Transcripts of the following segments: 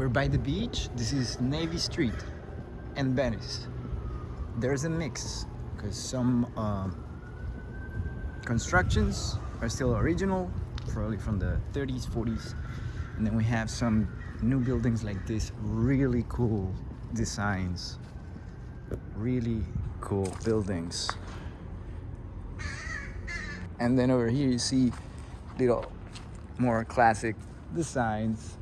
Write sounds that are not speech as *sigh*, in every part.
We're by the beach. This is Navy Street and Venice. There's a mix because some um, constructions are still original, probably from the 30s, 40s. And then we have some new buildings like this, really cool designs. Really cool buildings. And then over here you see little more classic designs.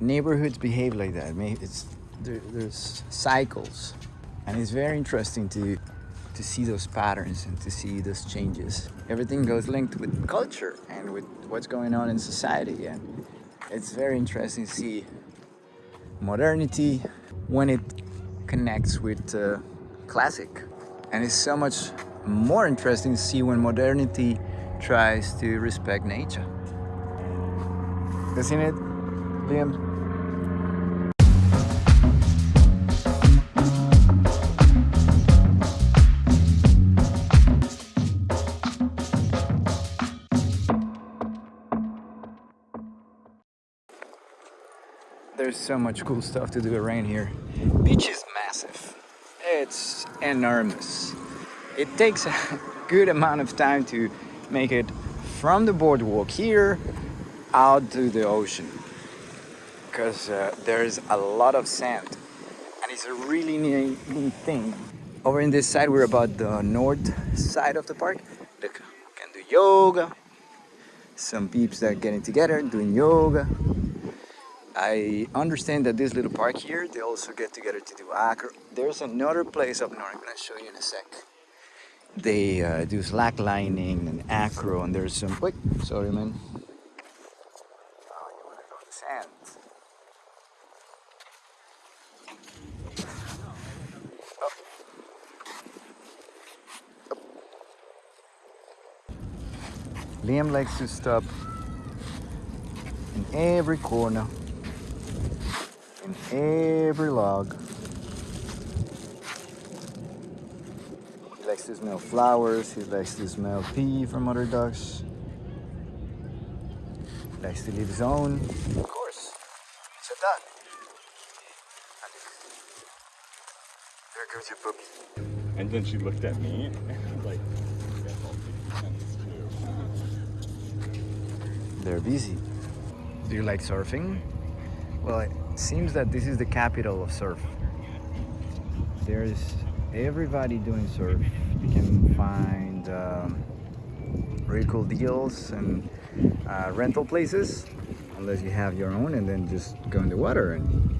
Neighborhoods behave like that. I mean, It's there, there's cycles, and it's very interesting to to see those patterns and to see those changes. Everything goes linked with culture and with what's going on in society, and it's very interesting to see modernity when it connects with uh, classic, and it's so much more interesting to see when modernity tries to respect nature. Isn't it, There's so much cool stuff to do around here. Beach is massive. It's enormous. It takes a *laughs* good amount of time to make it from the boardwalk here out to the ocean because uh, there's a lot of sand. And it's a really neat, thing. Over in this side we're about the north side of the park. Look can do yoga. Some peeps that are getting together doing yoga. I understand that this little park here they also get together to do acro there's another place up north I'm gonna show you in a sec. They uh, do slacklining and acro and there's some wait sorry man oh you want to go in the sand oh. Oh. Liam likes to stop in every corner in every log He likes to smell flowers, he likes to smell pee from other ducks. He likes to leave his own. Of course, it's a duck. There goes your puppy. And then she looked at me *laughs* like, They're busy. Do you like surfing? Well, it seems that this is the capital of surf. There's everybody doing surf you can find um, really cool deals and uh, rental places unless you have your own and then just go in the water and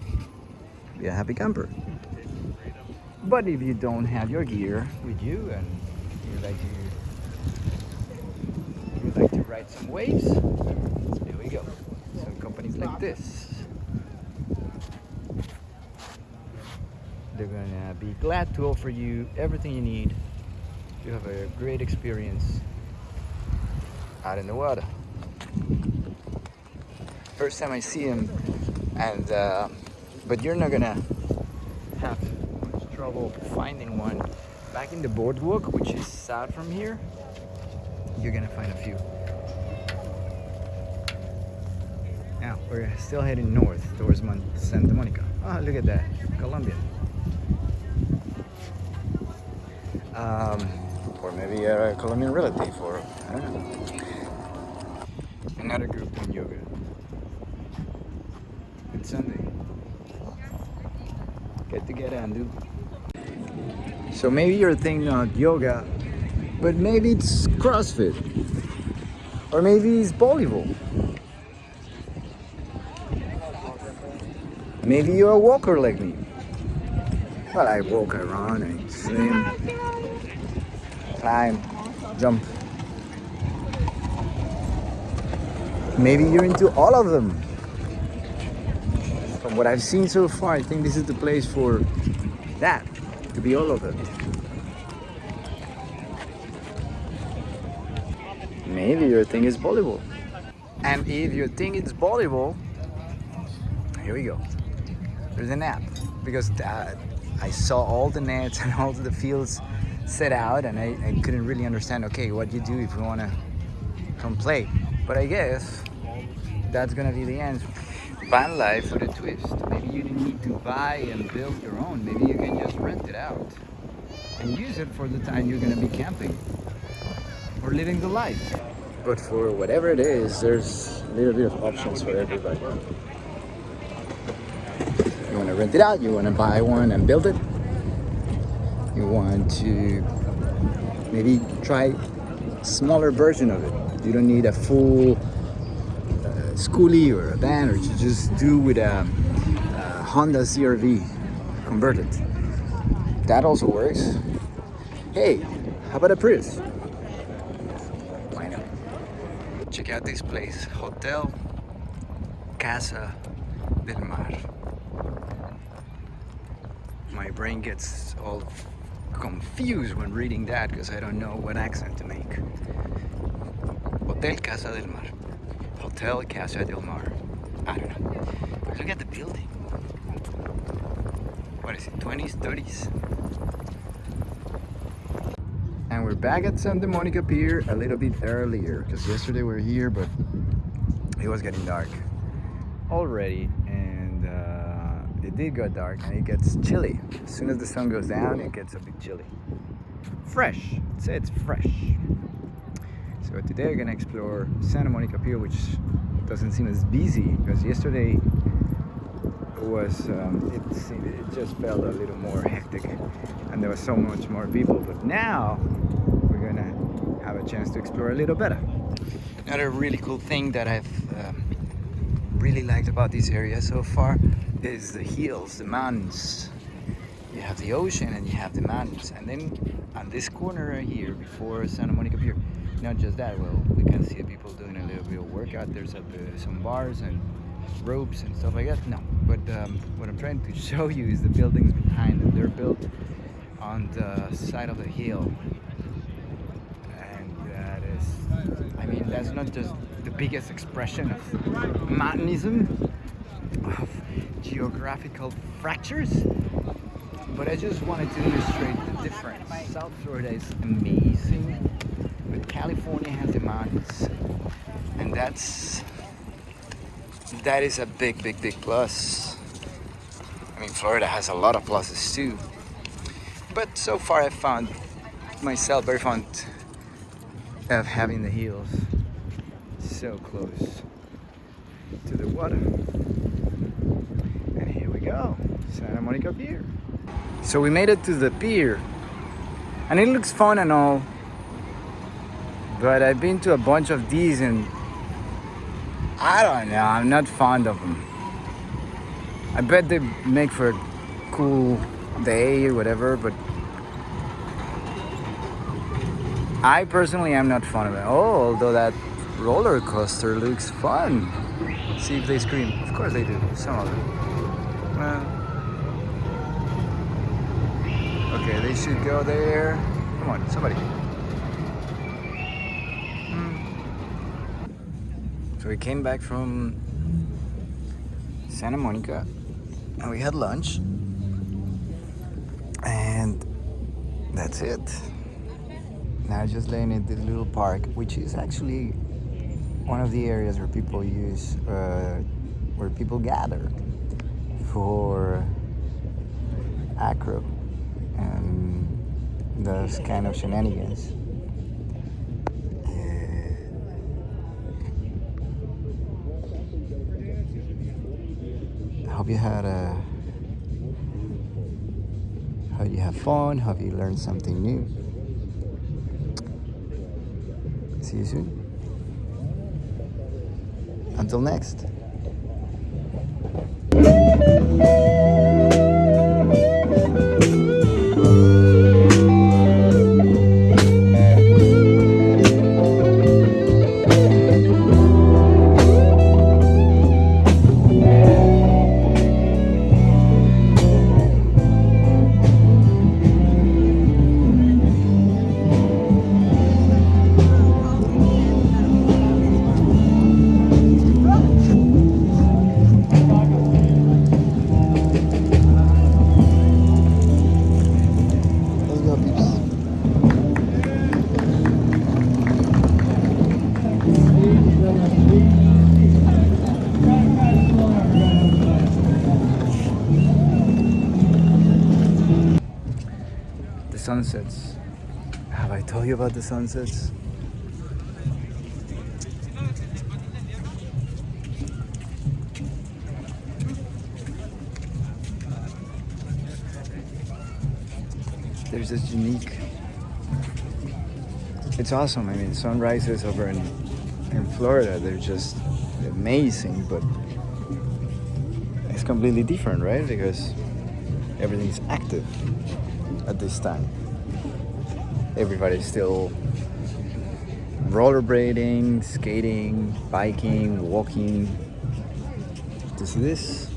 be a happy camper but if you don't have your gear with you and you like to you like to ride some waves here we go some companies like this they're gonna be glad to offer you everything you need to have a great experience out in the water. First time I see him, and uh, but you're not gonna have much trouble finding one. Back in the boardwalk, which is south from here, you're gonna find a few. Now we're still heading north towards Mon Santa Monica. Oh, look at that, Colombian. Um, or maybe a Colombian relative, or I don't know. Another group doing yoga. It's Sunday. Get together and do. So maybe you're thinking of yoga, but maybe it's CrossFit, or maybe it's volleyball. Maybe you're a walker like me. Well, I walk around and swim climb, jump. Maybe you're into all of them. From what I've seen so far, I think this is the place for that, to be all of it. Maybe your thing is volleyball. And if your thing is volleyball, here we go. There's an app because uh, I saw all the nets *laughs* and all the fields set out and I, I couldn't really understand okay what you do if you want to come play but I guess that's gonna be the end van life with a twist. Maybe you need to buy and build your own. Maybe you can just rent it out and use it for the time you're gonna be camping or living the life. But for whatever it is, there's a little bit of options for everybody. You wanna rent it out, you wanna buy one and build it. You want to maybe try smaller version of it. You don't need a full uh, skoolie or a van, or you just do with a, a Honda CRV converted. That also works. Hey, how about a Prius? Why not? Check out this place, Hotel Casa del Mar. My brain gets all confused when reading that because I don't know what accent to make. Hotel Casa del Mar. Hotel Casa del Mar. I don't know. Look at the building. What is it, 20s, 30s? And we're back at Santa Monica Pier a little bit earlier because yesterday we were here, but it was getting dark already and it did go dark and it gets chilly. As soon as the sun goes down, it gets a bit chilly. Fresh, I'd say it's fresh. So today we're gonna explore Santa Monica Pier, which doesn't seem as busy because yesterday was um, it, seemed, it just felt a little more hectic and there was so much more people but now we're gonna have a chance to explore a little better another really cool thing that I've um, really liked about this area so far is the hills the mountains. You have the ocean and you have the mountains. And then on this corner right here before Santa Monica Pier not just that well we can see people doing a little bit of workout there's a, some bars and ropes and stuff like that. No but um, what I'm trying to *laughs* show you is the buildings behind them. They're built on the side of the hill. And that is I mean that's not just the biggest expression of mountainism of geographical fractures but I just wanted to illustrate the difference South Florida is amazing but California has the mountains and that's that is a big, big, big plus. I mean, Florida has a lot of pluses too. But so far I found myself very fond of having the hills so close to the water. And here we go, Santa Monica Pier. So we made it to the pier and it looks fun and all, but I've been to a bunch of these and I don't know. I'm not fond of them. I bet they make for a cool day or whatever, but I personally am not fond of it. Oh, although that roller coaster looks fun. See if they scream. Of course they do. Some of them. Well, should go there. Come on, somebody. So we came back from Santa Monica and we had lunch and that's it. Now just laying in this little park, which is actually one of the areas where people use, uh, where people gather for acro and those kind of shenanigans. I hope you had a hope you have fun hope you learned something new. See you soon. Until next sunsets. Have I told you about the sunsets? There's this unique. It's awesome. I mean, sunrises over in in Florida, they're just amazing, but it's completely different, right? Because everything's active at this time. Everybody's still rollerblading, skating, biking, walking. To see this?